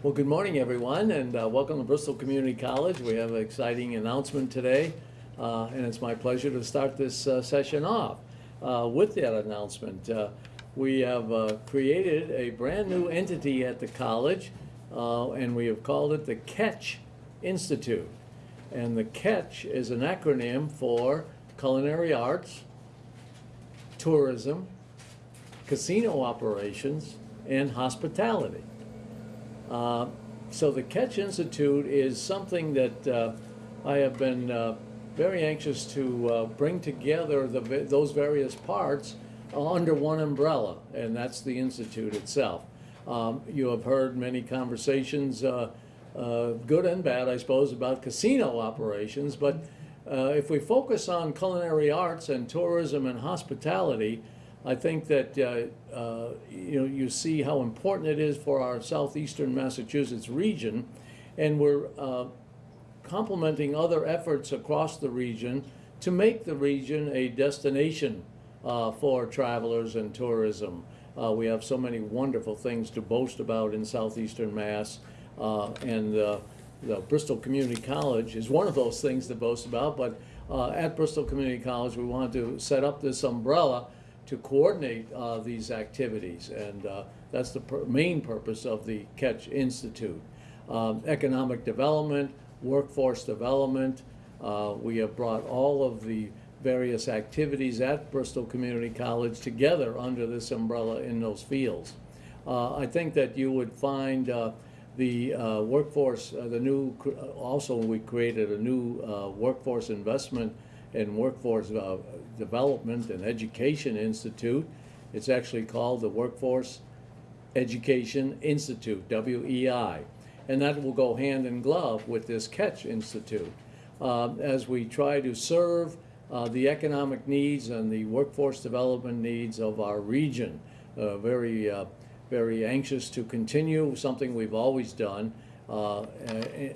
Well, good morning, everyone, and uh, welcome to Bristol Community College. We have an exciting announcement today, uh, and it's my pleasure to start this uh, session off uh, with that announcement. Uh, we have uh, created a brand-new entity at the college, and we have called it the Catch Institute. And the Catch is an acronym for Culinary Arts, Tourism, Casino Operations, and Hospitality. Uh, So the Catch Institute is something that uh, I have been uh, very anxious to uh, bring together the, those various parts under one umbrella, and that's the Institute itself. Um, You have heard many conversations, uh, good and bad, I suppose, about casino operations, but if we focus on culinary arts and tourism and hospitality, I think that uh, uh, you know you see how important it is for our southeastern Massachusetts region, and we're uh, complementing other efforts across the region to make the region a destination uh, for travelers and tourism. Uh, we have so many wonderful things to boast about in southeastern Mass, uh, and the Bristol Community College is one of those things to boast about. But at Bristol Community College, we want to set up this umbrella to coordinate uh, these activities, and uh, that's the main purpose of the Catch Institute. Um, economic development, workforce development. Uh, we have brought all of the various activities at Bristol Community College together under this umbrella in those fields. Uh, I think that you would find uh, the uh, workforce, the new, also we created a new workforce investment and workforce uh, development and education institute. It's actually called the Workforce Education Institute, WEI. And that will go hand in glove with this Catch Institute. Uh, as we try to serve uh, the economic needs and the workforce development needs of our region. Uh, very, uh, very anxious to continue something we've always done uh,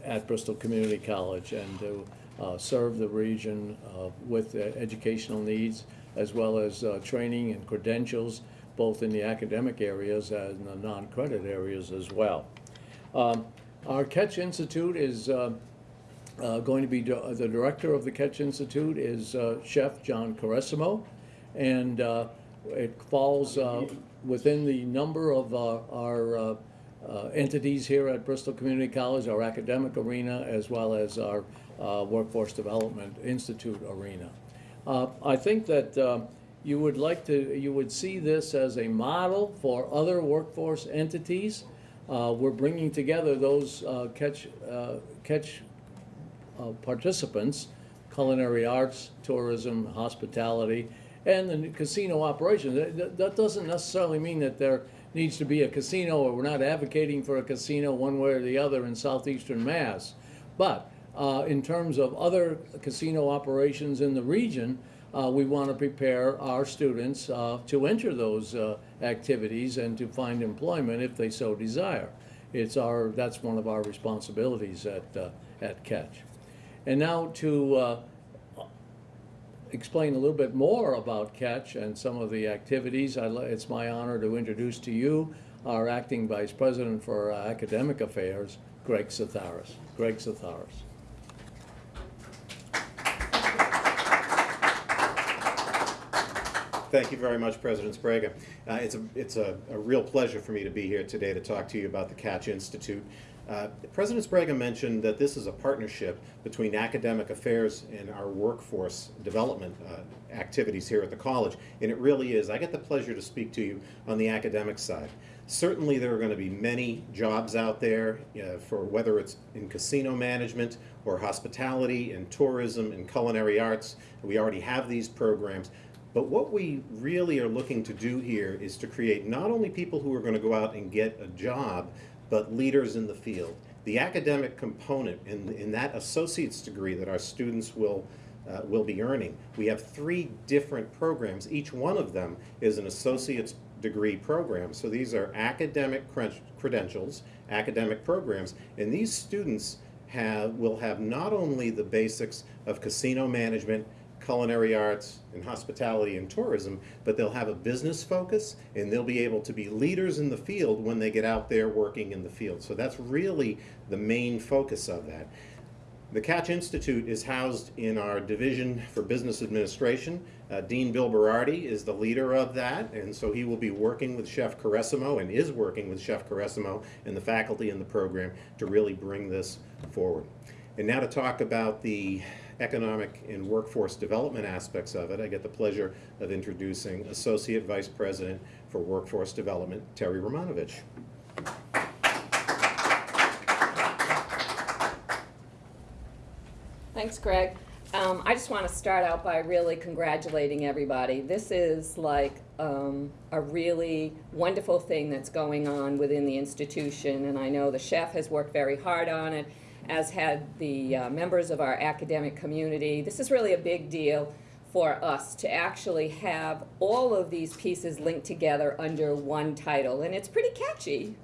at Bristol Community College and to uh, serve the region uh, with educational needs as well as uh, training and credentials, both in the academic areas and the non-credit areas as well. Um, Our Catch Institute is uh, uh, going to be, the director of the Catch Institute is Chef John Caressimo, and it falls within the number of our uh, entities here at Bristol Community College, our academic arena, as well as our uh, Workforce Development Institute arena. Uh, I think that uh, you would like to, you would see this as a model for other workforce entities. Uh, We're bringing together those uh, catch, uh, catch participants, culinary arts, tourism, hospitality, and the casino operation. That doesn't necessarily mean that there needs to be a casino, or we're not advocating for a casino one way or the other in southeastern Mass. But uh, in terms of other casino operations in the region, uh, we want to prepare our students uh, to enter those uh, activities and to find employment if they so desire. It's our, that's one of our responsibilities at, uh, at Catch. And now to uh, explain a little bit more about Catch and some of the activities, it's my honor to introduce to you our Acting Vice President for Academic Affairs, Greg Satharis. Greg Satharis. Thank you very much, President Sprague. Uh, it's a, it's a, a real pleasure for me to be here today to talk to you about the Catch Institute. Uh, President Sprague mentioned that this is a partnership between academic affairs and our workforce development uh, activities here at the college, and it really is. I get the pleasure to speak to you on the academic side. Certainly, there are going to be many jobs out there uh, for whether it's in casino management or hospitality and tourism and culinary arts. We already have these programs. But what we really are looking to do here is to create not only people who are going to go out and get a job, but leaders in the field. The academic component in, in that associate's degree that our students will, uh, will be earning, we have three different programs. Each one of them is an associate's degree program. So these are academic credentials, academic programs, and these students have, will have not only the basics of casino management, culinary arts, and hospitality and tourism, but they'll have a business focus and they'll be able to be leaders in the field when they get out there working in the field. So that's really the main focus of that. The Catch Institute is housed in our Division for Business Administration. Uh, Dean Bill Berardi is the leader of that, and so he will be working with Chef Caressimo and is working with Chef Caressimo and the faculty in the program to really bring this forward. And now to talk about the economic and workforce development aspects of it, I get the pleasure of introducing Associate Vice President for Workforce Development, Terry Romanovich. Thanks, Greg. Um, I just want to start out by really congratulating everybody. This is like um, a really wonderful thing that's going on within the institution, and I know the chef has worked very hard on it, as had the uh, members of our academic community. This is really a big deal for us to actually have all of these pieces linked together under one title, and it's pretty catchy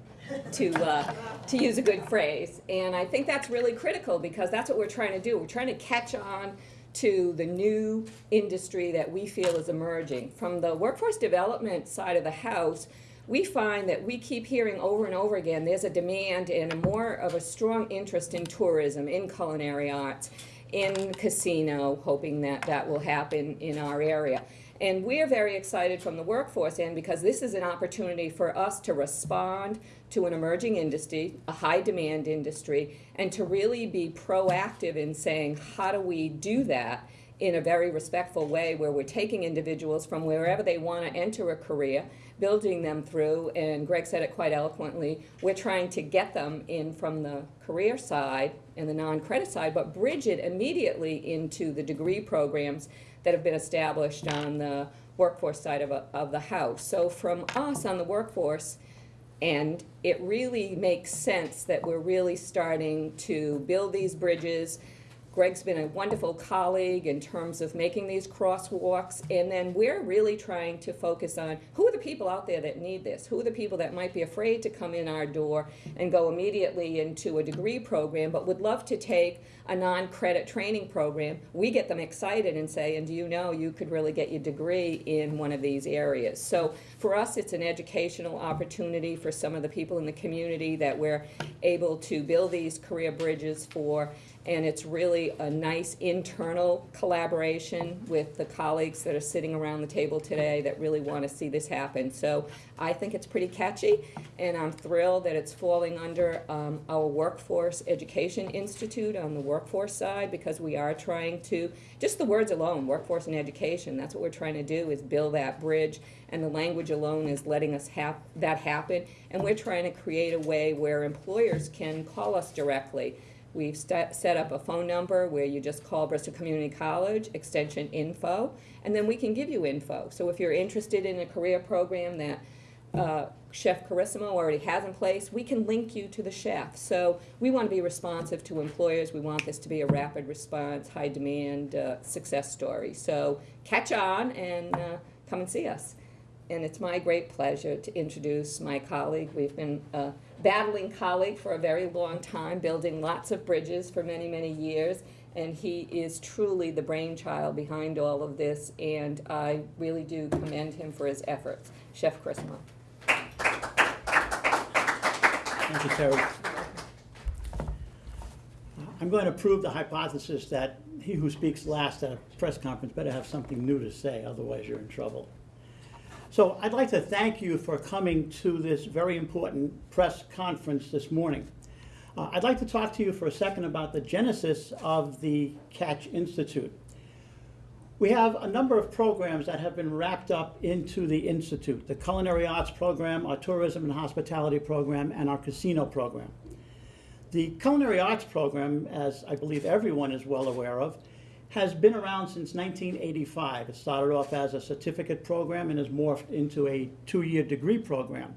to uh, to use a good phrase. And I think that's really critical because that's what we're trying to do. We're trying to catch on to the new industry that we feel is emerging. From the workforce development side of the house, we find that we keep hearing over and over again there's a demand and a more of a strong interest in tourism, in culinary arts, in casino, hoping that that will happen in our area. And we're very excited from the workforce end because this is an opportunity for us to respond to an emerging industry, a high demand industry, and to really be proactive in saying, how do we do that in a very respectful way where we're taking individuals from wherever they want to enter a career, building them through, and Greg said it quite eloquently, we're trying to get them in from the career side and the non-credit side, but bridge it immediately into the degree programs that have been established on the workforce side of, a, of the house. So from us on the workforce, and it really makes sense that we're really starting to build these bridges. Greg's been a wonderful colleague in terms of making these crosswalks, and then we're really trying to focus on who are the people out there that need this? Who are the people that might be afraid to come in our door and go immediately into a degree program, but would love to take a non-credit training program? We get them excited and say, and do you know you could really get your degree in one of these areas? So for us, it's an educational opportunity for some of the people in the community that we're able to build these career bridges for and it's really a nice internal collaboration with the colleagues that are sitting around the table today that really want to see this happen. So I think it's pretty catchy, and I'm thrilled that it's falling under um, our Workforce Education Institute on the workforce side because we are trying to, just the words alone, workforce and education, that's what we're trying to do is build that bridge, and the language alone is letting us have that happen, and we're trying to create a way where employers can call us directly We've set up a phone number where you just call Bristol Community College, extension info, and then we can give you info. So if you're interested in a career program that uh, Chef Caressimo already has in place, we can link you to the chef. So we want to be responsive to employers. We want this to be a rapid response, high demand uh, success story. So catch on and uh, come and see us. And it's my great pleasure to introduce my colleague. We've been uh, battling colleague for a very long time, building lots of bridges for many, many years. And he is truly the brainchild behind all of this, and I really do commend him for his efforts. Chef Chrismo. Thank you, Terry. I'm going to prove the hypothesis that he who speaks last at a press conference better have something new to say, otherwise you're in trouble. So I'd like to thank you for coming to this very important press conference this morning. Uh, I'd like to talk to you for a second about the genesis of the Catch Institute. We have a number of programs that have been wrapped up into the Institute, the Culinary Arts Program, our Tourism and Hospitality Program, and our Casino Program. The Culinary Arts Program, as I believe everyone is well aware of, has been around since 1985. It started off as a certificate program and has morphed into a two-year degree program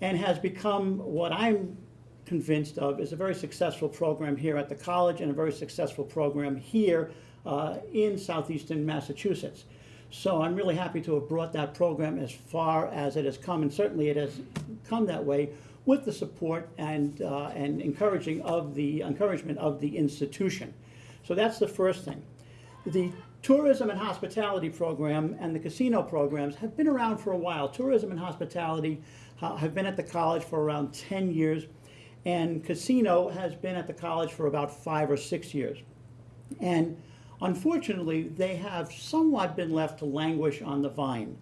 and has become what I'm convinced of is a very successful program here at the college and a very successful program here uh, in southeastern Massachusetts. So I'm really happy to have brought that program as far as it has come, and certainly it has come that way with the support and, uh, and encouraging of the encouragement of the institution. So that's the first thing. The tourism and hospitality program and the casino programs have been around for a while. Tourism and hospitality uh, have been at the college for around 10 years, and casino has been at the college for about five or six years. And unfortunately, they have somewhat been left to languish on the vine.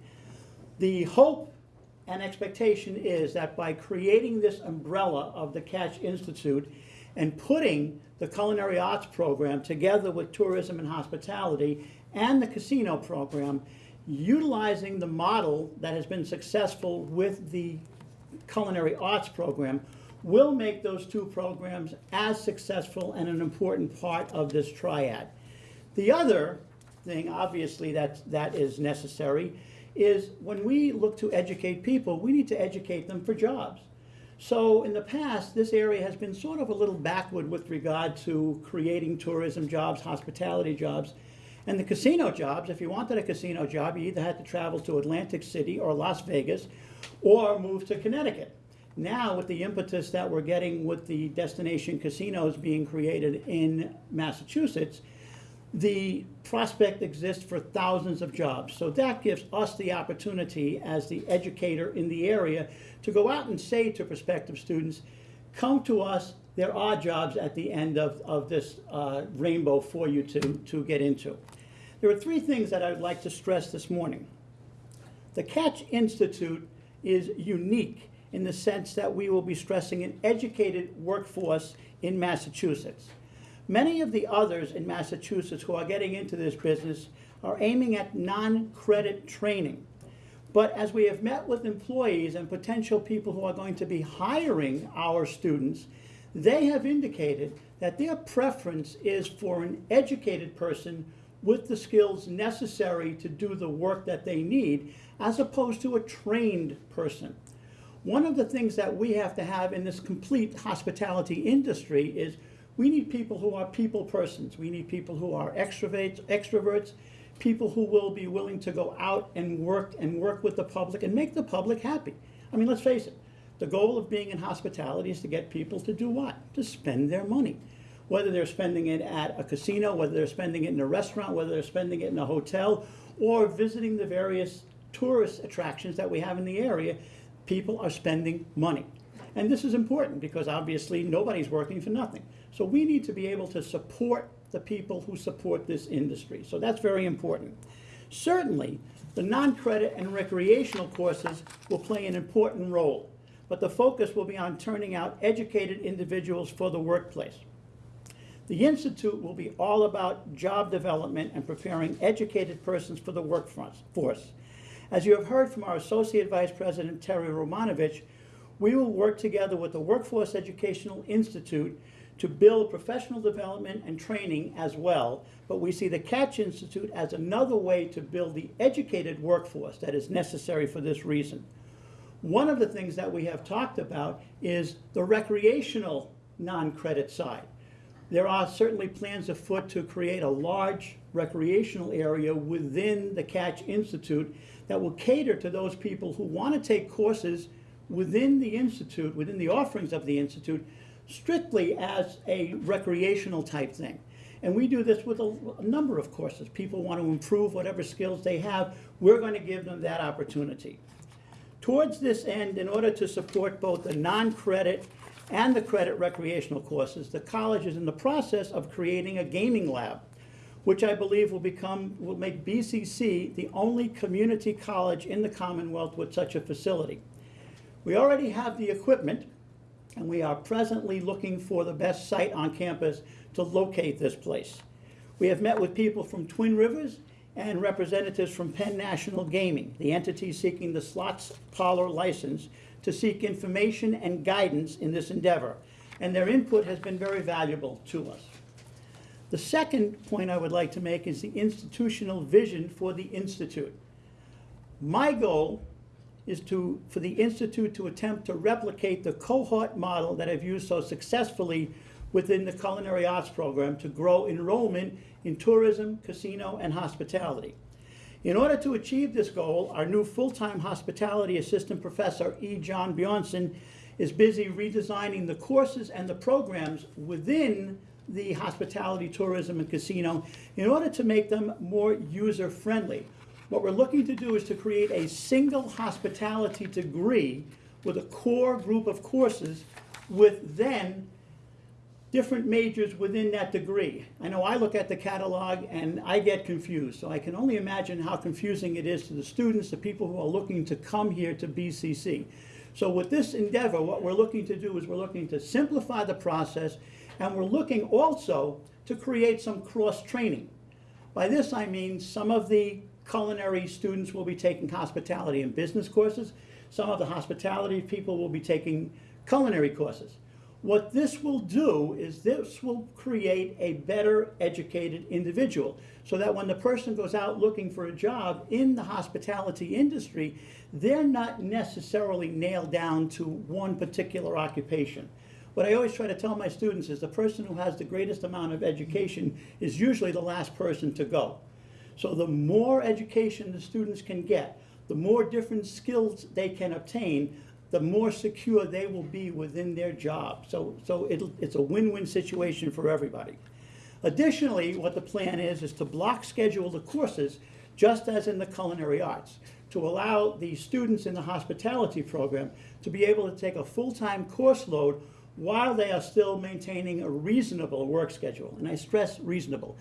The hope and expectation is that by creating this umbrella of the Catch Institute and putting the culinary arts program together with tourism and hospitality and the casino program, utilizing the model that has been successful with the culinary arts program, will make those two programs as successful and an important part of this triad. The other thing, obviously, that, that is necessary is when we look to educate people, we need to educate them for jobs. So in the past, this area has been sort of a little backward with regard to creating tourism jobs, hospitality jobs. And the casino jobs, if you wanted a casino job, you either had to travel to Atlantic City or Las Vegas or move to Connecticut. Now, with the impetus that we're getting with the destination casinos being created in Massachusetts, the prospect exists for thousands of jobs. So that gives us the opportunity as the educator in the area to go out and say to prospective students, come to us, there are jobs at the end of, of this uh, rainbow for you to, to get into. There are three things that I would like to stress this morning. The Catch Institute is unique in the sense that we will be stressing an educated workforce in Massachusetts. Many of the others in Massachusetts who are getting into this business are aiming at non-credit training. But as we have met with employees and potential people who are going to be hiring our students, they have indicated that their preference is for an educated person with the skills necessary to do the work that they need, as opposed to a trained person. One of the things that we have to have in this complete hospitality industry is we need people who are people persons. We need people who are extroverts, extroverts, people who will be willing to go out and work and work with the public and make the public happy. I mean, let's face it. The goal of being in hospitality is to get people to do what? To spend their money. Whether they're spending it at a casino, whether they're spending it in a restaurant, whether they're spending it in a hotel, or visiting the various tourist attractions that we have in the area, people are spending money. And this is important because obviously nobody's working for nothing. So we need to be able to support the people who support this industry. So that's very important. Certainly, the non-credit and recreational courses will play an important role, but the focus will be on turning out educated individuals for the workplace. The Institute will be all about job development and preparing educated persons for the workforce. As you have heard from our Associate Vice President Terry Romanovich, we will work together with the Workforce Educational Institute to build professional development and training as well, but we see the Catch Institute as another way to build the educated workforce that is necessary for this reason. One of the things that we have talked about is the recreational non-credit side. There are certainly plans afoot to create a large recreational area within the Catch Institute that will cater to those people who want to take courses within the Institute, within the offerings of the Institute, strictly as a recreational type thing. And we do this with a, a, number of courses. People want to improve whatever skills they have. We're going to give them that opportunity. Towards this end, in order to support both the non-credit and the credit recreational courses, the college is in the process of creating a gaming lab, which I believe will become, will make BCC the only community college in the Commonwealth with such a facility. We already have the equipment, and we are presently looking for the best site on campus to locate this place. We have met with people from Twin Rivers and representatives from Penn National Gaming, the entity seeking the slots parlor license to seek information and guidance in this endeavor, and their input has been very valuable to us. The second point I would like to make is the institutional vision for the Institute. My goal is to, for the Institute to attempt to replicate the cohort model that I've used so successfully within the culinary arts program to grow enrollment in tourism, casino, and hospitality. In order to achieve this goal, our new full-time hospitality assistant professor, E. John Bjornson, is busy redesigning the courses and the programs within the hospitality, tourism, and casino in order to make them more user-friendly. What we're looking to do is to create a single hospitality degree with a core group of courses with then different majors within that degree. I know I look at the catalog and I get confused, so I can only imagine how confusing it is to the students, the people who are looking to come here to BCC. So with this endeavor, what we're looking to do is we're looking to simplify the process and we're looking also to create some cross-training. By this, I mean some of the culinary students will be taking hospitality and business courses. Some of the hospitality people will be taking culinary courses. What this will do is this will create a better educated individual so that when the person goes out looking for a job in the hospitality industry, they're not necessarily nailed down to one particular occupation. What I always try to tell my students is the person who has the greatest amount of education is usually the last person to go. So the more education the students can get, the more different skills they can obtain, the more secure they will be within their job. So, so it's a win-win situation for everybody. Additionally, what the plan is, is to block schedule the courses, just as in the culinary arts, to allow the students in the hospitality program to be able to take a full-time course load while they are still maintaining a reasonable work schedule. And I stress reasonable.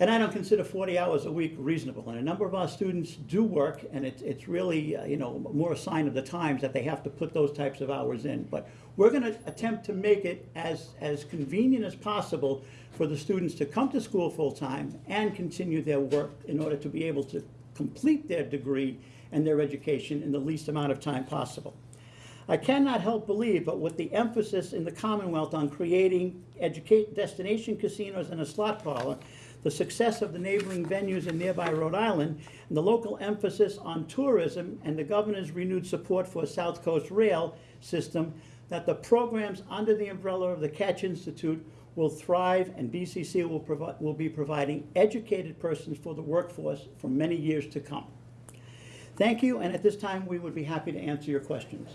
And I don't consider 40 hours a week reasonable. And a number of our students do work, and it's, it's really, uh, you know, more a sign of the times that they have to put those types of hours in. But we're going to attempt to make it as, as convenient as possible for the students to come to school full-time and continue their work in order to be able to complete their degree and their education in the least amount of time possible. I cannot help believe, but with the emphasis in the Commonwealth on creating educate, destination casinos and a slot parlor, the success of the neighboring venues in nearby Rhode Island, and the local emphasis on tourism and the governor's renewed support for a South Coast rail system, that the programs under the umbrella of the Catch Institute will thrive and BCC will, provi- will be providing educated persons for the workforce for many years to come. Thank you, and at this time, we would be happy to answer your questions.